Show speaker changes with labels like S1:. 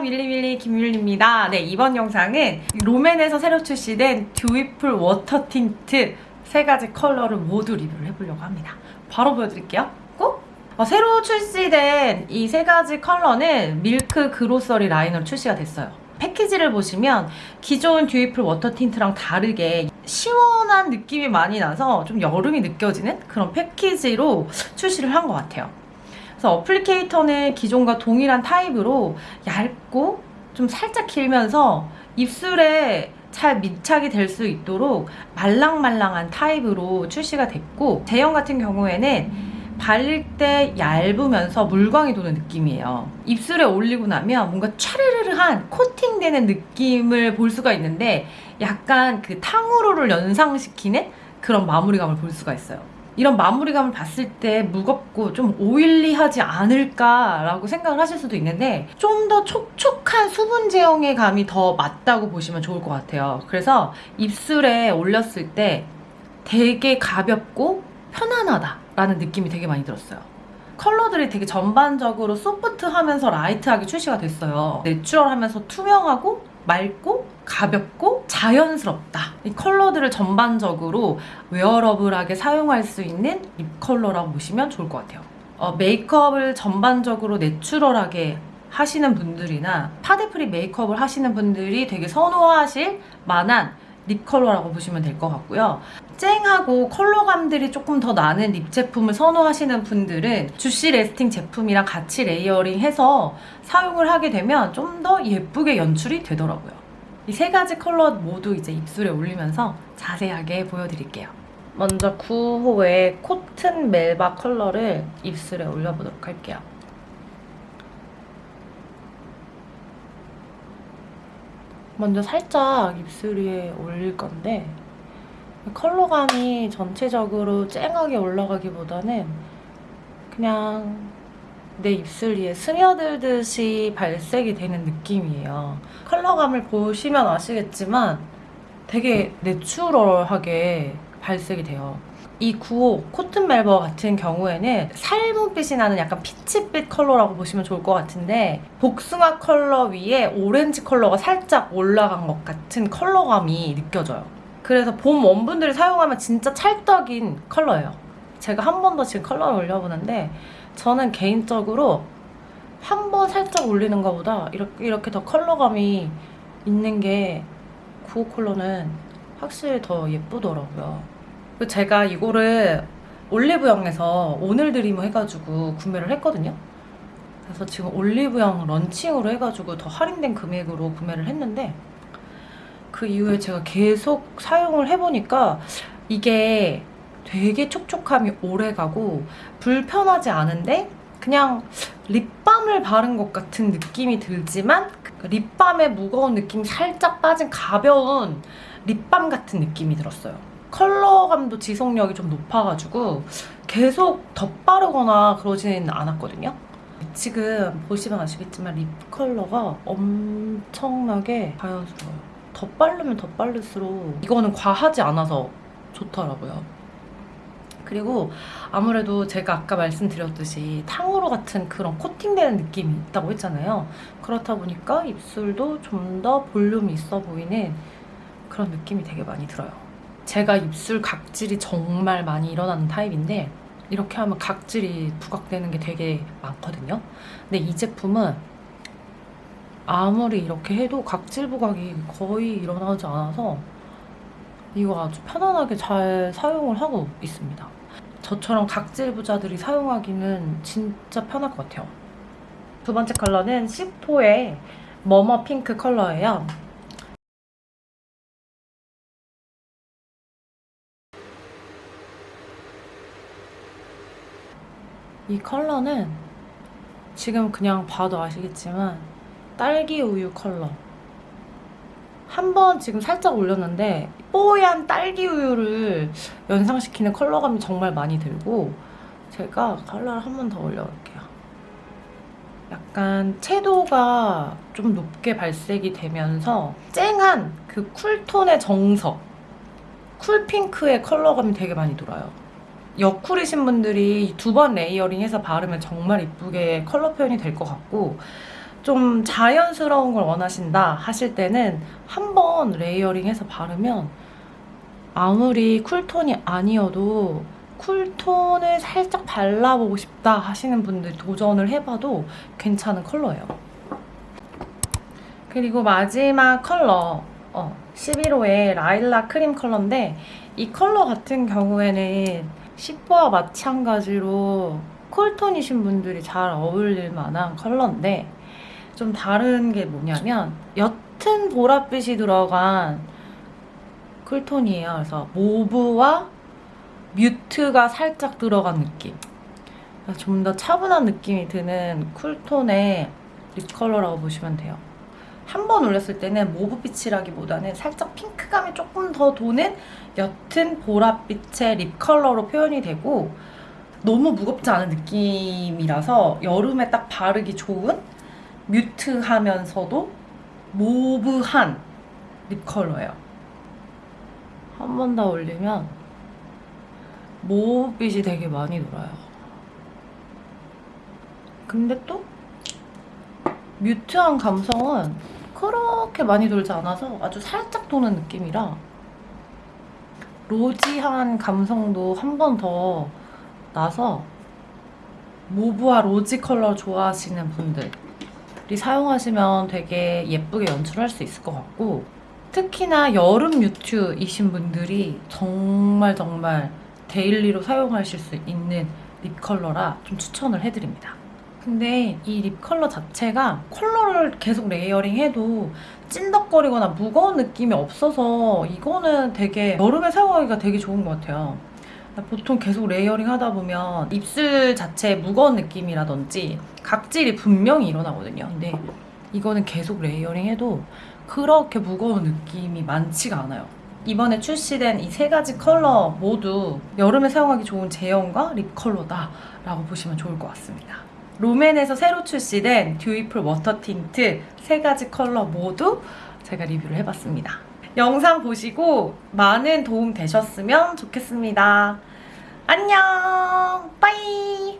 S1: 밀리밀리 김밀리입니다. 네 이번 영상은 롬앤에서 새로 출시된 Dewyful Water Tint 세 가지 컬러를 모두 리뷰를 해보려고 합니다. 바로 보여드릴게요. 꼭! 어, 새로 출시된 이 세 가지 컬러는 Milk Grocery 라인으로 출시가 됐어요. 패키지를 보시면 기존 Dewyful Water Tint랑 다르게 시원한 느낌이 많이 나서 좀 여름이 느껴지는 그런 패키지로 출시를 한 것 같아요 그래서 어플리케이터는 기존과 동일한 타입으로 얇고 좀 살짝 길면서 입술에 잘 밀착이 될 수 있도록 말랑말랑한 타입으로 출시가 됐고 제형 같은 경우에는 바를 때 얇으면서 물광이 도는 느낌이에요. 입술에 올리고 나면 뭔가 차르르르한 코팅되는 느낌을 볼 수가 있는데 약간 그 탕후루를 연상시키는 그런 마무리감을 볼 수가 있어요. 이런 마무리감을 봤을 때 무겁고 좀 오일리하지 않을까라고 생각을 하실 수도 있는데 좀 더 촉촉한 수분 제형의 감이 더 맞다고 보시면 좋을 것 같아요. 그래서 입술에 올렸을 때 되게 가볍고 편안하다라는 느낌이 되게 많이 들었어요. 컬러들이 되게 전반적으로 소프트하면서 라이트하게 출시가 됐어요. 내추럴하면서 투명하고 맑고 가볍고 자연스럽다. 이 컬러들을 전반적으로 wearable하게 사용할 수 있는 lip 컬러라고 보시면 좋을 것 같아요. 어, 메이크업을 전반적으로 natural하게 하시는 분들이나 파데free 메이크업을 하시는 분들이 되게 선호하실 만한 lip 컬러라고 보시면 될 것 같고요. 쨍하고 컬러감들이 조금 더 나는 lip 제품을 선호하시는 분들은 Juicy Lasting 제품이랑 같이 layering해서 사용을 하게 되면 좀 더 예쁘게 연출이 되더라고요. 이 세 가지 컬러 모두 이제 입술에 올리면서 자세하게 보여드릴게요. 먼저 9호의 Cotton Melba 컬러를 입술에 올려보도록 할게요. 먼저 살짝 입술 위에 올릴 건데 컬러감이 전체적으로 쨍하게 올라가기보다는 그냥 내 입술 위에 스며들듯이 발색이 되는 느낌이에요. 컬러감을 보시면 아시겠지만 되게 natural하게 발색이 돼요. 이 9호 Cotton Melba 같은 경우에는 살구빛이 나는 약간 peach빛 컬러라고 보시면 좋을 것 같은데 복숭아 컬러 위에 오렌지 컬러가 살짝 올라간 것 같은 컬러감이 느껴져요. 그래서 봄 warm분들이 사용하면 진짜 찰떡인 컬러예요. 제가 한 번 더 지금 컬러를 올려보는데 저는 개인적으로 한 번 살짝 올리는 것보다 이렇게, 이렇게 더 컬러감이 있는 게 9호 컬러는 확실히 더 예쁘더라고요. 그리고 제가 이거를 올리브영에서 오늘 드리머 해가지고 구매를 했거든요. 그래서 지금 올리브영 런칭으로 해가지고 더 할인된 금액으로 구매를 했는데 그 이후에 제가 계속 사용을 해보니까 이게 되게 촉촉함이 오래가고 불편하지 않은데 그냥 립밤을 바른 것 같은 느낌이 들지만 그 립밤의 무거운 느낌이 살짝 빠진 가벼운 립밤 같은 느낌이 들었어요. 컬러감도 지속력이 좀 높아가지고 계속 덧바르거나 그러지는 않았거든요. 지금 보시면 아시겠지만 립 컬러가 엄청나게 자연스러워요. 덧바르면 덧바를수록 이거는 과하지 않아서 좋더라고요. 그리고 아무래도 제가 아까 말씀드렸듯이 탕후루 같은 그런 코팅되는 느낌이 있다고 했잖아요. 그렇다 보니까 입술도 좀 더 볼륨이 있어 보이는 그런 느낌이 되게 많이 들어요. 제가 입술 각질이 정말 많이 일어나는 타입인데 이렇게 하면 각질이 부각되는 게 되게 많거든요. 근데 이 제품은 아무리 이렇게 해도 각질 부각이 거의 일어나지 않아서 이거 아주 편안하게 잘 사용을 하고 있습니다. 저처럼 각질 부자들이 사용하기는 진짜 편할 것 같아요. 두 번째 컬러는 10호의 머머 핑크 컬러예요. 이 컬러는 지금 그냥 봐도 아시겠지만 딸기 우유 컬러 한 번 지금 살짝 올렸는데 뽀얀 딸기 우유를 연상시키는 컬러감이 정말 많이 들고 제가 컬러를 한 번 더 올려볼게요. 약간 채도가 좀 높게 발색이 되면서 쨍한 그 cool tone의 정석 cool pink의 컬러감이 되게 많이 돌아요. 여쿨이신 분들이 두 번 layering해서 바르면 정말 이쁘게 컬러 표현이 될 것 같고 좀 자연스러운 걸 원하신다 하실 때는 한 번 layering해서 바르면 아무리 cool tone이 아니어도 cool tone을 살짝 발라보고 싶다 하시는 분들 도전을 해봐도 괜찮은 컬러예요. 그리고 마지막 컬러 어, 11호의 Lilac Cream 컬러인데 이 컬러 같은 경우에는 10호와 마찬가지로 cool tone이신 분들이 잘 어울릴 만한 컬러인데 좀 다른 게 뭐냐면 옅은 보랏빛이 들어간 cool tone이에요. 그래서 mauve와 mute가 살짝 들어간 느낌. 좀 더 차분한 느낌이 드는 cool tone의 lip 컬러라고 보시면 돼요. 한 번 올렸을 때는 mauve빛이라기보다는 살짝 핑크감이 조금 더 도는 옅은 보랏빛의 립 컬러로 표현이 되고 너무 무겁지 않은 느낌이라서 여름에 딱 바르기 좋은 뮤트하면서도 모브한 립 컬러예요. 한 번 더 올리면 모브빛이 되게 많이 돌아요. 근데 또 뮤트한 감성은 그렇게 많이 돌지 않아서 아주 살짝 도는 느낌이라 rosy한 감성도 한 번 더 나서 mauve와 rosy 컬러 좋아하시는 분들이 사용하시면 되게 예쁘게 연출할 수 있을 것 같고 특히나 여름 mute이신 분들이 정말 정말 daily로 사용하실 수 있는 lip 컬러라 좀 추천을 해드립니다. 근데 이 lip 컬러 자체가 컬러를 계속 layering 해도 찐덕거리거나 무거운 느낌이 없어서 이거는 되게 여름에 사용하기가 되게 좋은 것 같아요. 보통 계속 layering 하다 보면 입술 자체에 무거운 느낌이라든지 각질이 분명히 일어나거든요. 근데 이거는 계속 layering 해도 그렇게 무거운 느낌이 많지가 않아요. 이번에 출시된 이 세 가지 컬러 모두 여름에 사용하기 좋은 제형과 lip 컬러다 라고 보시면 좋을 것 같습니다. 롬앤에서 새로 출시된 Dewyful Water Tint 세 가지 컬러 모두 제가 리뷰를 해봤습니다. 영상 보시고 많은 도움 되셨으면 좋겠습니다. 안녕! Bye!